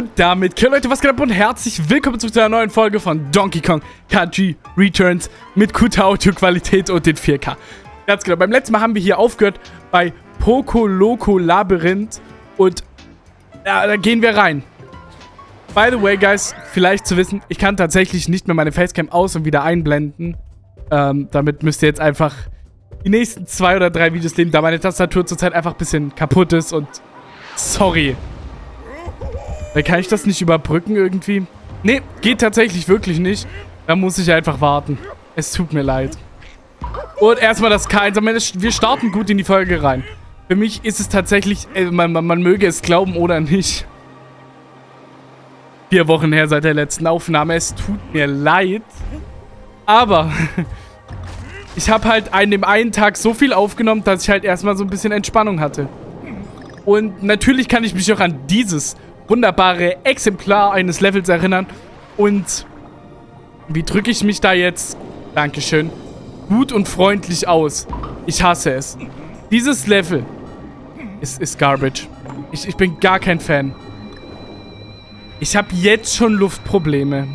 Und damit, okay, Leute, was geht ab und herzlich willkommen zu einer neuen Folge von Donkey Kong Country Returns mit guter Audioqualität und den 4K. Ganz genau, beim letzten Mal haben wir hier aufgehört bei Poco Loco Labyrinth und ja, da gehen wir rein. By the way, guys, vielleicht zu wissen, ich kann tatsächlich nicht mehr meine Facecam aus- und wieder einblenden. Ähm, damit müsst ihr jetzt einfach die nächsten zwei oder drei Videos leben, da meine Tastatur zurzeit einfach ein bisschen kaputt ist und sorry. Weil kann ich das nicht überbrücken irgendwie? Nee, geht tatsächlich wirklich nicht. Da muss ich einfach warten. Es tut mir leid. Und erstmal das K1. Wir starten gut in die Folge rein. Für mich ist es tatsächlich, äh, man, man, man möge es glauben oder nicht. Vier Wochen her seit der letzten Aufnahme. Es tut mir leid. Aber ich habe halt an dem einen Tag so viel aufgenommen, dass ich halt erstmal so ein bisschen Entspannung hatte. Und natürlich kann ich mich auch an dieses wunderbare Exemplar eines Levels erinnern. Und wie drücke ich mich da jetzt? Dankeschön. Gut und freundlich aus. Ich hasse es. Dieses Level ist, ist Garbage. Ich, ich bin gar kein Fan. Ich habe jetzt schon Luftprobleme.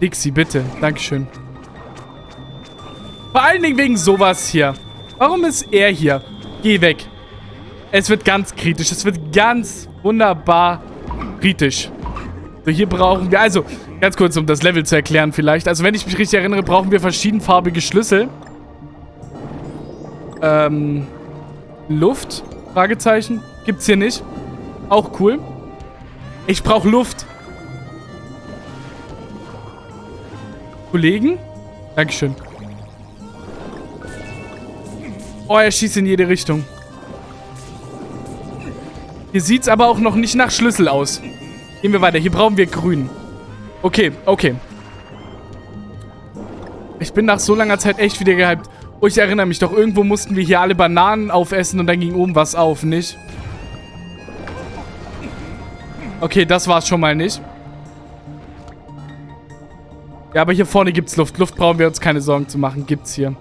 Dixie, bitte. Dankeschön. Vor allen Dingen wegen sowas hier. Warum ist er hier? Geh weg. Es wird ganz kritisch. Es wird ganz wunderbar kritisch. So, hier brauchen wir... Also, ganz kurz, um das Level zu erklären vielleicht. Also, wenn ich mich richtig erinnere, brauchen wir verschiedenfarbige Schlüssel. Ähm... Luft? Fragezeichen. Gibt's hier nicht. Auch cool. Ich brauche Luft. Kollegen? Dankeschön. Oh, er schießt in jede Richtung. Hier sieht es aber auch noch nicht nach Schlüssel aus. Gehen wir weiter. Hier brauchen wir grün. Okay, okay. Ich bin nach so langer Zeit echt wieder gehypt. Oh, ich erinnere mich doch. Irgendwo mussten wir hier alle Bananen aufessen und dann ging oben was auf, nicht? Okay, das war's schon mal nicht. Ja, aber hier vorne gibt's Luft. Luft brauchen wir uns keine Sorgen zu machen. Gibt's hier.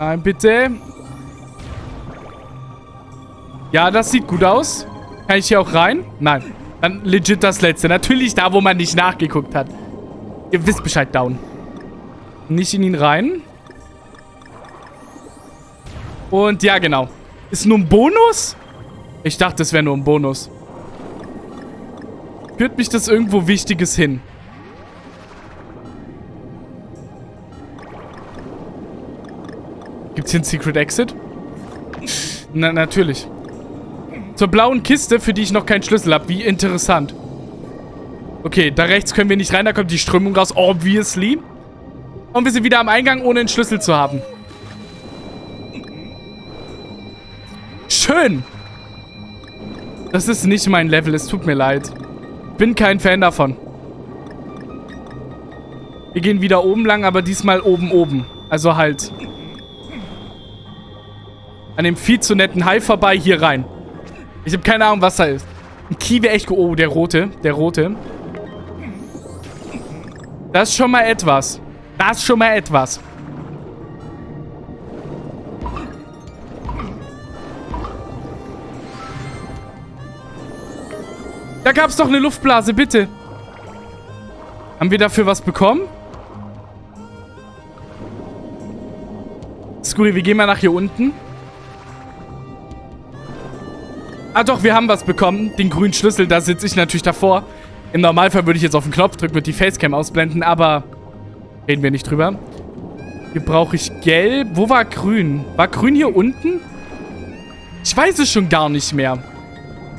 Nein, bitte. Ja, das sieht gut aus. Kann ich hier auch rein? Nein. Dann legit das letzte. Natürlich da, wo man nicht nachgeguckt hat. Ihr wisst Bescheid, down. Nicht in ihn rein. Und ja, genau. Ist nur ein Bonus? Ich dachte, es wäre nur ein Bonus. Führt mich das irgendwo Wichtiges hin? Gibt's hier einen Secret Exit? Na, natürlich. Zur blauen Kiste, für die ich noch keinen Schlüssel habe. Wie interessant. Okay, da rechts können wir nicht rein. Da kommt die Strömung raus. Obviously. Und wir sind wieder am Eingang, ohne einen Schlüssel zu haben. Schön. Das ist nicht mein Level. Es tut mir leid. Bin kein Fan davon. Wir gehen wieder oben lang, aber diesmal oben, oben. Also halt an dem viel zu netten Hai vorbei hier rein. Ich habe keine Ahnung, was da ist. Ein wäre echt... Oh, der rote. Der rote. Das ist schon mal etwas. Das ist schon mal etwas. Da gab es doch eine Luftblase, bitte. Haben wir dafür was bekommen? Scooby, wir gehen mal nach hier unten. Ah doch, wir haben was bekommen. Den grünen Schlüssel, da sitze ich natürlich davor. Im Normalfall würde ich jetzt auf den Knopf drücken und die Facecam ausblenden, aber reden wir nicht drüber. Hier brauche ich gelb. Wo war grün? War grün hier unten? Ich weiß es schon gar nicht mehr.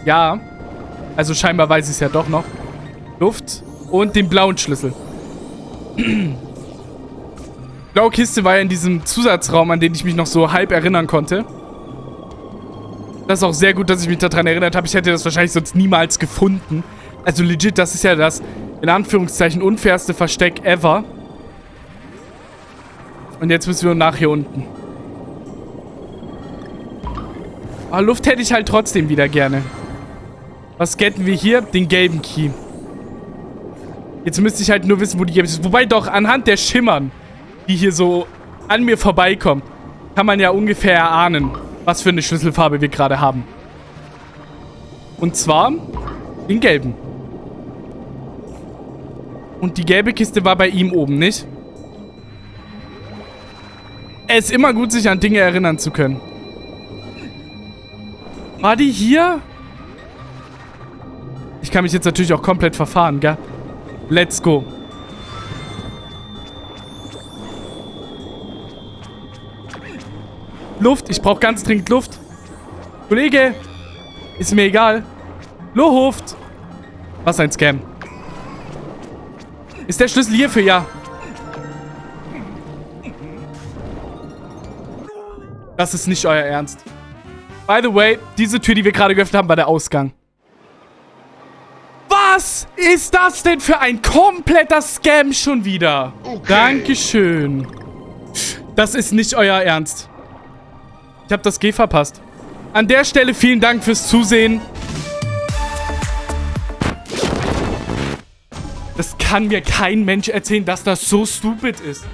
Ja. Also scheinbar weiß ich es ja doch noch. Luft und den blauen Schlüssel. Blaue Kiste war ja in diesem Zusatzraum, an den ich mich noch so halb erinnern konnte. Das ist auch sehr gut, dass ich mich daran erinnert habe. Ich hätte das wahrscheinlich sonst niemals gefunden. Also legit, das ist ja das, in Anführungszeichen, unfairste Versteck ever. Und jetzt müssen wir nach hier unten. Aber ah, Luft hätte ich halt trotzdem wieder gerne. Was getten wir hier? Den gelben Key. Jetzt müsste ich halt nur wissen, wo die gelbe ist. Wobei doch, anhand der Schimmern, die hier so an mir vorbeikommen, kann man ja ungefähr erahnen, was für eine Schlüsselfarbe wir gerade haben. Und zwar den gelben. Und die gelbe Kiste war bei ihm oben, nicht? Es ist immer gut, sich an Dinge erinnern zu können. War die hier? Ich kann mich jetzt natürlich auch komplett verfahren, gell? Let's go. Luft. Ich brauche ganz dringend Luft. Kollege. Ist mir egal. Luft. Was ein Scam. Ist der Schlüssel hierfür? Ja. Das ist nicht euer Ernst. By the way, diese Tür, die wir gerade geöffnet haben, war der Ausgang. Was ist das denn für ein kompletter Scam schon wieder? Okay. Dankeschön. Das ist nicht euer Ernst. Ich habe das G verpasst. An der Stelle vielen Dank fürs Zusehen. Das kann mir kein Mensch erzählen, dass das so stupid ist.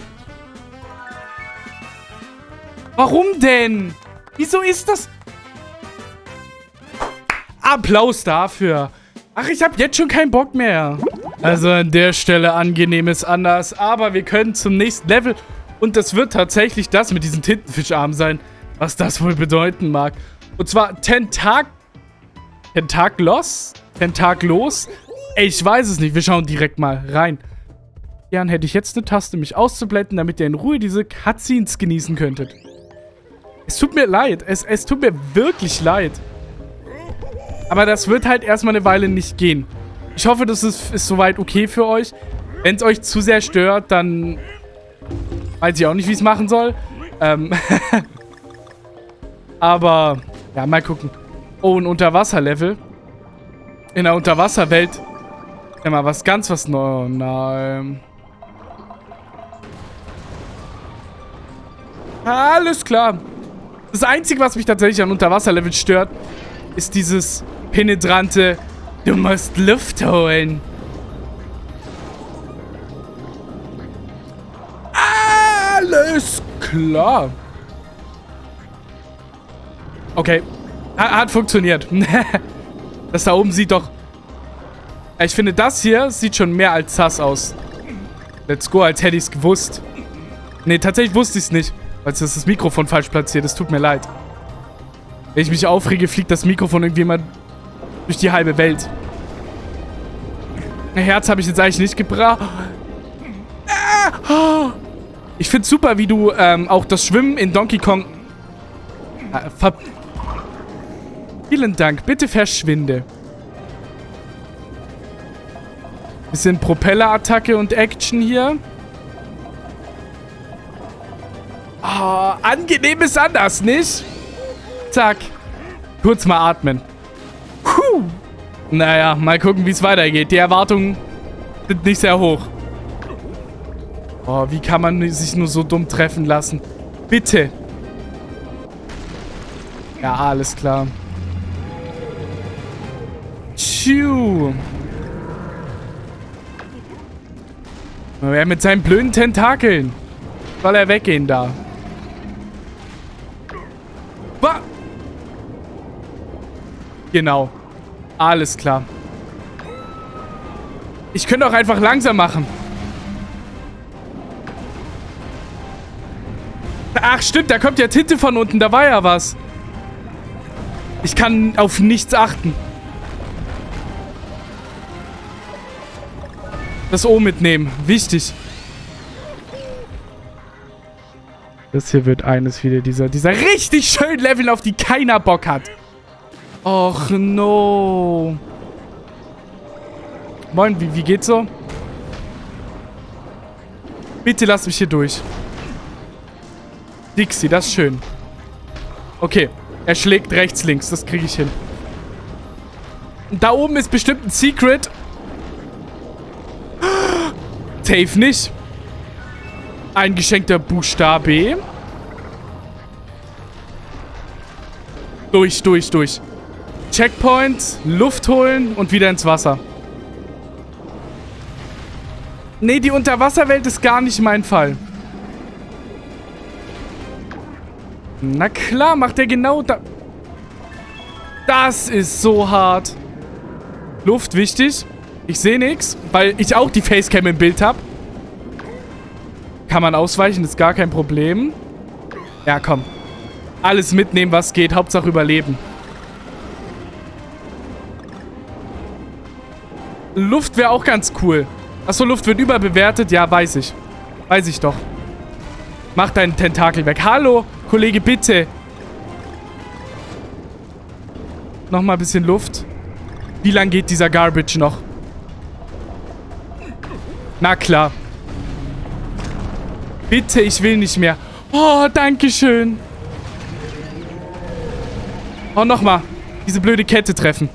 Warum denn? Wieso ist das? Applaus dafür. Ach, ich habe jetzt schon keinen Bock mehr. Also an der Stelle angenehm ist anders. Aber wir können zum nächsten Level. Und das wird tatsächlich das mit diesen Tintenfischarmen sein. Was das wohl bedeuten mag. Und zwar Tentak... Tentaklos? Tentaklos? Ich weiß es nicht. Wir schauen direkt mal rein. Gern hätte ich jetzt eine Taste, mich auszublenden, damit ihr in Ruhe diese Cutscenes genießen könntet. Es tut mir leid. Es, es tut mir wirklich leid. Aber das wird halt erstmal eine Weile nicht gehen. Ich hoffe, das ist, ist soweit okay für euch. Wenn es euch zu sehr stört, dann weiß ich auch nicht, wie ich es machen soll. Ähm Aber, ja, mal gucken. Oh, ein Unterwasserlevel. In der Unterwasserwelt mal was ganz was Neues. Nein. Alles klar. Das Einzige, was mich tatsächlich an Unterwasserlevel stört, ist dieses penetrante Du musst Luft holen. Alles klar. Okay. Hat funktioniert. das da oben sieht doch ich finde, das hier sieht schon mehr als sass aus. Let's go, als hätte ich es gewusst. Nee, tatsächlich wusste ich es nicht. Weil das das Mikrofon falsch platziert ist. Tut mir leid. Wenn ich mich aufrege, fliegt das Mikrofon irgendwie immer durch die halbe Welt. Ein Herz habe ich jetzt eigentlich nicht gebracht. Ich finde super, wie du ähm, auch das Schwimmen in Donkey Kong... Äh, ver Vielen Dank. Bitte verschwinde. Bisschen Propellerattacke und Action hier. Oh, angenehm ist anders, nicht? Zack. Kurz mal atmen. Puh. Naja, mal gucken, wie es weitergeht. Die Erwartungen sind nicht sehr hoch. Oh, wie kann man sich nur so dumm treffen lassen? Bitte. Ja, alles klar. Tschiu. Er mit seinen blöden Tentakeln. Soll er weggehen da? Wa genau. Alles klar. Ich könnte auch einfach langsam machen. Ach, stimmt. Da kommt ja Tinte von unten. Da war ja was. Ich kann auf nichts achten. Das O mitnehmen. Wichtig. Das hier wird eines wieder dieser, dieser richtig schönen Level, auf die keiner Bock hat. Och, no. Moin, wie, wie geht's so? Bitte lass mich hier durch. Dixie, das ist schön. Okay, er schlägt rechts, links. Das kriege ich hin. Da oben ist bestimmt ein Secret. Safe nicht. Ein geschenkter Buchstabe. Durch, durch, durch. Checkpoint, Luft holen und wieder ins Wasser. Nee, die Unterwasserwelt ist gar nicht mein Fall. Na klar, macht er genau da... Das ist so hart. Luft wichtig. Ich sehe nichts, weil ich auch die Facecam im Bild habe. Kann man ausweichen, ist gar kein Problem. Ja, komm. Alles mitnehmen, was geht. Hauptsache überleben. Luft wäre auch ganz cool. Achso, Luft wird überbewertet. Ja, weiß ich. Weiß ich doch. Mach deinen Tentakel weg. Hallo, Kollege, bitte. Nochmal ein bisschen Luft. Wie lang geht dieser Garbage noch? Na klar. Bitte, ich will nicht mehr. Oh, danke schön. Oh, nochmal. Diese blöde Kette treffen.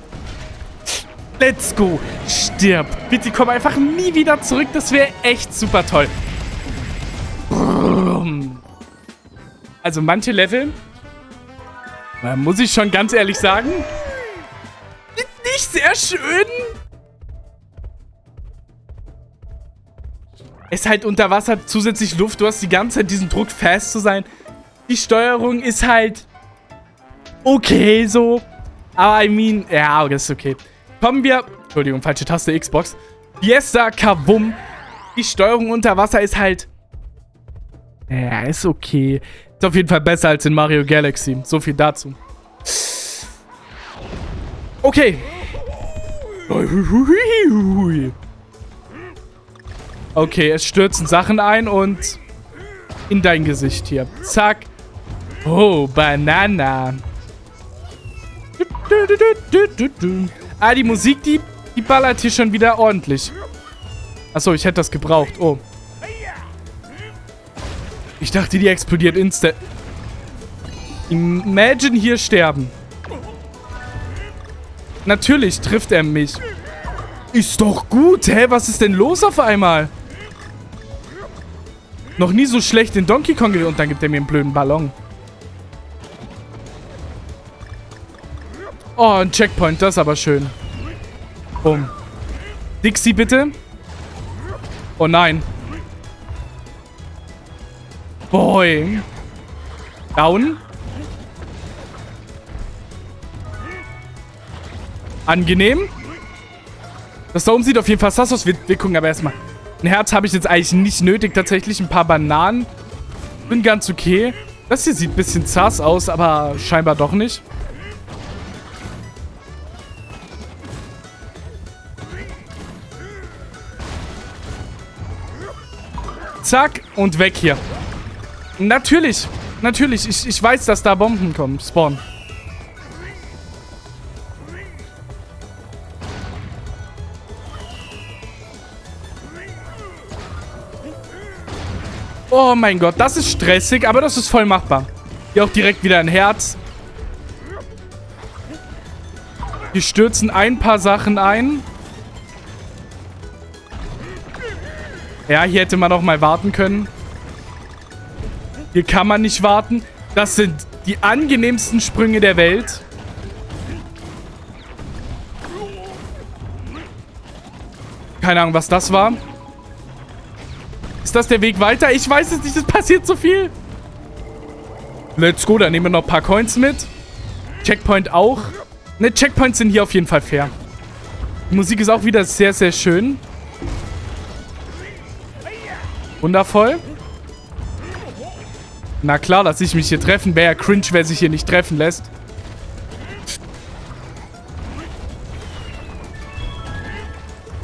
Let's go. Stirb. Bitte komm einfach nie wieder zurück. Das wäre echt super toll. Also manche Level, muss ich schon ganz ehrlich sagen, nicht sehr schön. Ist halt unter Wasser zusätzlich Luft. Du hast die ganze Zeit diesen Druck, fast zu sein. Die Steuerung ist halt okay so. Aber I mean, ja, das ist okay. Kommen wir, Entschuldigung, falsche Taste, Xbox. Fiesta Kabum. Die Steuerung unter Wasser ist halt, ja, ist okay. Ist auf jeden Fall besser als in Mario Galaxy. So viel dazu. Okay. Okay, es stürzen Sachen ein und in dein Gesicht hier. Zack. Oh, Banana. Ah, die Musik, die, die ballert hier schon wieder ordentlich. Achso, ich hätte das gebraucht. Oh. Ich dachte, die explodiert instant. Imagine hier sterben. Natürlich trifft er mich. Ist doch gut. Hä, was ist denn los auf einmal? Noch nie so schlecht in Donkey Kong und dann gibt er mir einen blöden Ballon. Oh, ein Checkpoint, das ist aber schön. Bumm. Dixie, bitte. Oh nein. Boy. Down. Angenehm. Das da oben sieht auf jeden Fall sass aus. Wir, wir gucken aber erstmal. Ein Herz habe ich jetzt eigentlich nicht nötig. Tatsächlich ein paar Bananen. Bin ganz okay. Das hier sieht ein bisschen sass aus, aber scheinbar doch nicht. Zack und weg hier. Natürlich. Natürlich. Ich, ich weiß, dass da Bomben kommen. Spawn. Oh mein Gott, das ist stressig, aber das ist voll machbar. Hier auch direkt wieder ein Herz. Wir stürzen ein paar Sachen ein. Ja, hier hätte man auch mal warten können. Hier kann man nicht warten. Das sind die angenehmsten Sprünge der Welt. Keine Ahnung, was das war. Ist das der Weg weiter? Ich weiß es nicht, es passiert so viel. Let's go, dann nehmen wir noch ein paar Coins mit. Checkpoint auch. Ne, Checkpoints sind hier auf jeden Fall fair. Die Musik ist auch wieder sehr, sehr schön. Wundervoll. Na klar, dass ich mich hier treffen. Wäre ja cringe, wer sich hier nicht treffen lässt.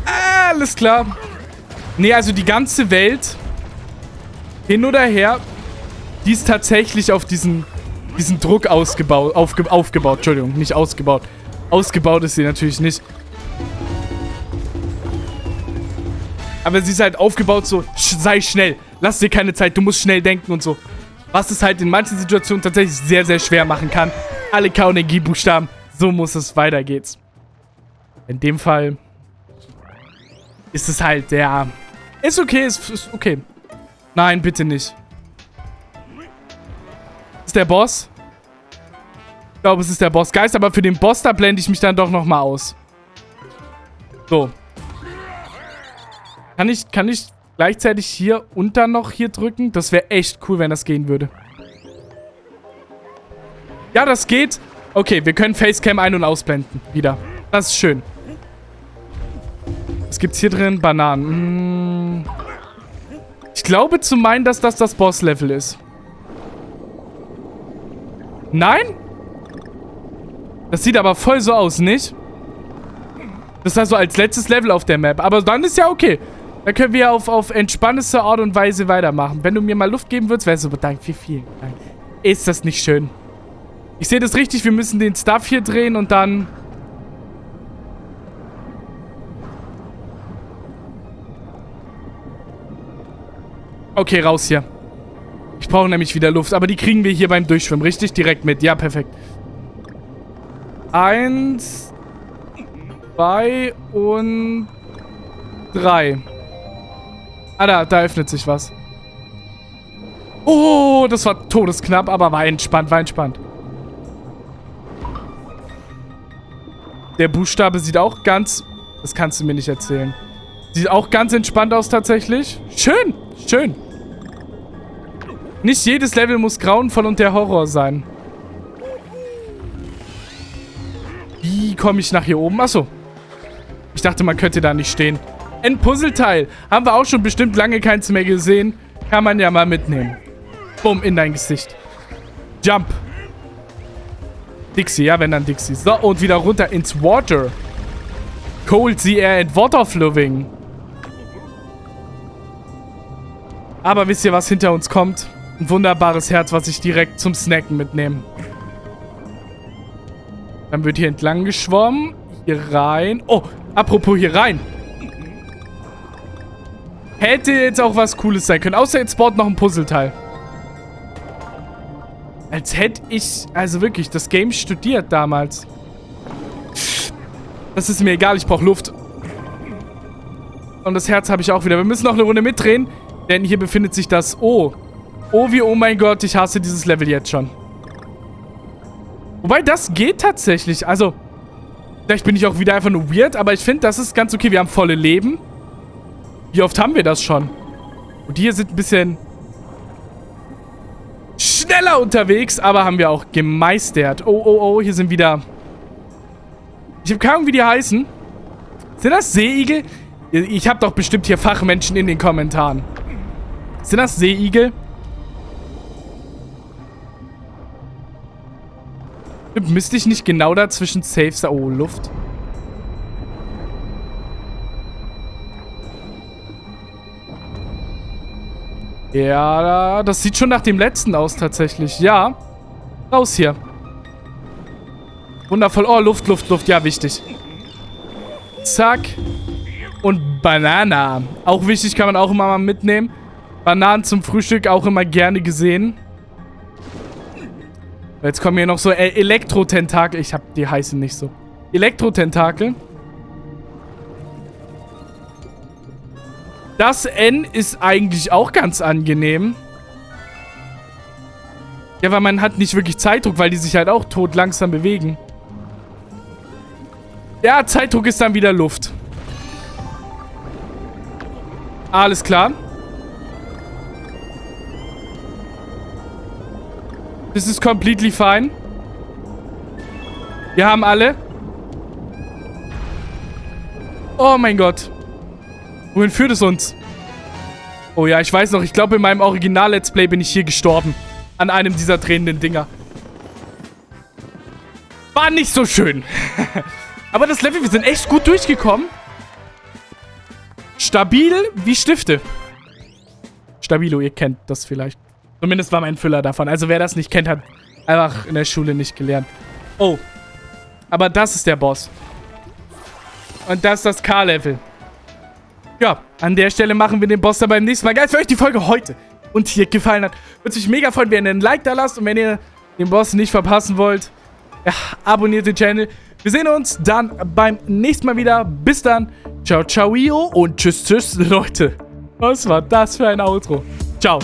Alles klar. Nee, also die ganze Welt, hin oder her, die ist tatsächlich auf diesen, diesen Druck ausgebaut, aufge, aufgebaut. Entschuldigung, nicht ausgebaut. Ausgebaut ist sie natürlich nicht. Aber sie ist halt aufgebaut so, sei schnell, lass dir keine Zeit, du musst schnell denken und so. Was es halt in manchen Situationen tatsächlich sehr, sehr schwer machen kann. Alle K- und G-Buchstaben, so muss es weitergehen. In dem Fall ist es halt der ist okay, ist, ist okay. Nein, bitte nicht. Ist der Boss? Ich glaube, es ist der Bossgeist, aber für den Boss, da blende ich mich dann doch nochmal aus. So. Kann ich, kann ich gleichzeitig hier und dann noch hier drücken? Das wäre echt cool, wenn das gehen würde. Ja, das geht. Okay, wir können Facecam ein- und ausblenden. Wieder. Das ist schön. Was gibt's hier drin? Bananen. Hm. Ich glaube zu meinen, dass das das Boss-Level ist. Nein? Das sieht aber voll so aus, nicht? Das ist also als letztes Level auf der Map. Aber dann ist ja okay. Dann können wir auf, auf entspannendste Art und Weise weitermachen. Wenn du mir mal Luft geben würdest, wäre es so, danke, wie viel. Dank. Ist das nicht schön? Ich sehe das richtig, wir müssen den Stuff hier drehen und dann... Okay, raus hier. Ich brauche nämlich wieder Luft, aber die kriegen wir hier beim Durchschwimmen, richtig? Direkt mit. Ja, perfekt. Eins, zwei und drei. Ah, da, da öffnet sich was. Oh, das war todesknapp, aber war entspannt, war entspannt. Der Buchstabe sieht auch ganz... Das kannst du mir nicht erzählen. Sieht auch ganz entspannt aus tatsächlich. Schön, schön. Nicht jedes Level muss grauenvoll und der Horror sein. Wie komme ich nach hier oben? Achso. Ich dachte, man könnte da nicht stehen. Ein Puzzleteil. Haben wir auch schon bestimmt lange keins mehr gesehen. Kann man ja mal mitnehmen. Bumm, in dein Gesicht. Jump. Dixie, ja, wenn dann Dixie. So, und wieder runter ins Water. Cold Sea Air and Water Flowing. Aber wisst ihr, was hinter uns kommt? Ein wunderbares Herz, was ich direkt zum Snacken mitnehme. Dann wird hier entlang geschwommen. Hier rein. Oh, apropos hier rein. Hätte jetzt auch was Cooles sein können. Außer jetzt spawnt noch ein Puzzleteil. Als hätte ich, also wirklich, das Game studiert damals. Das ist mir egal, ich brauche Luft. Und das Herz habe ich auch wieder. Wir müssen noch eine Runde mitdrehen, denn hier befindet sich das O. Oh wie, oh mein Gott, ich hasse dieses Level jetzt schon. Wobei, das geht tatsächlich. Also, vielleicht bin ich auch wieder einfach nur weird, aber ich finde, das ist ganz okay. Wir haben volle Leben. Wie oft haben wir das schon? Und die hier sind ein bisschen schneller unterwegs, aber haben wir auch gemeistert. Oh, oh, oh, hier sind wieder... Ich habe keine Ahnung, wie die heißen. Sind das Seeigel? Ich habe doch bestimmt hier Fachmenschen in den Kommentaren. Sind das Seeigel? Müsste ich nicht genau dazwischen safe sein? Oh, Luft. Ja, das sieht schon nach dem letzten aus tatsächlich. Ja. Raus hier. Wundervoll. Oh, Luft, Luft, Luft. Ja, wichtig. Zack. Und Banana. Auch wichtig, kann man auch immer mal mitnehmen. Bananen zum Frühstück auch immer gerne gesehen. Jetzt kommen hier noch so äh, Elektrotentakel. Ich hab die heißen nicht so. Elektrotentakel. Das N ist eigentlich auch ganz angenehm. Ja, weil man hat nicht wirklich Zeitdruck, weil die sich halt auch tot langsam bewegen. Ja, Zeitdruck ist dann wieder Luft. Alles klar. Das ist completely fine. Wir haben alle. Oh mein Gott. Wohin führt es uns? Oh ja, ich weiß noch. Ich glaube, in meinem Original-Let's Play bin ich hier gestorben. An einem dieser drehenden Dinger. War nicht so schön. Aber das Level, wir sind echt gut durchgekommen. Stabil wie Stifte. Stabilo, ihr kennt das vielleicht. Zumindest war mein Füller davon. Also wer das nicht kennt, hat einfach in der Schule nicht gelernt. Oh. Aber das ist der Boss. Und das ist das K-Level. Ja, an der Stelle machen wir den Boss dann beim nächsten Mal. Geil, für euch die Folge heute und hier gefallen hat. Würde mich mega freuen, wenn ihr einen Like da lasst. Und wenn ihr den Boss nicht verpassen wollt, ja, abonniert den Channel. Wir sehen uns dann beim nächsten Mal wieder. Bis dann. Ciao, ciao, und tschüss, tschüss, Leute. Was war das für ein Outro? Ciao.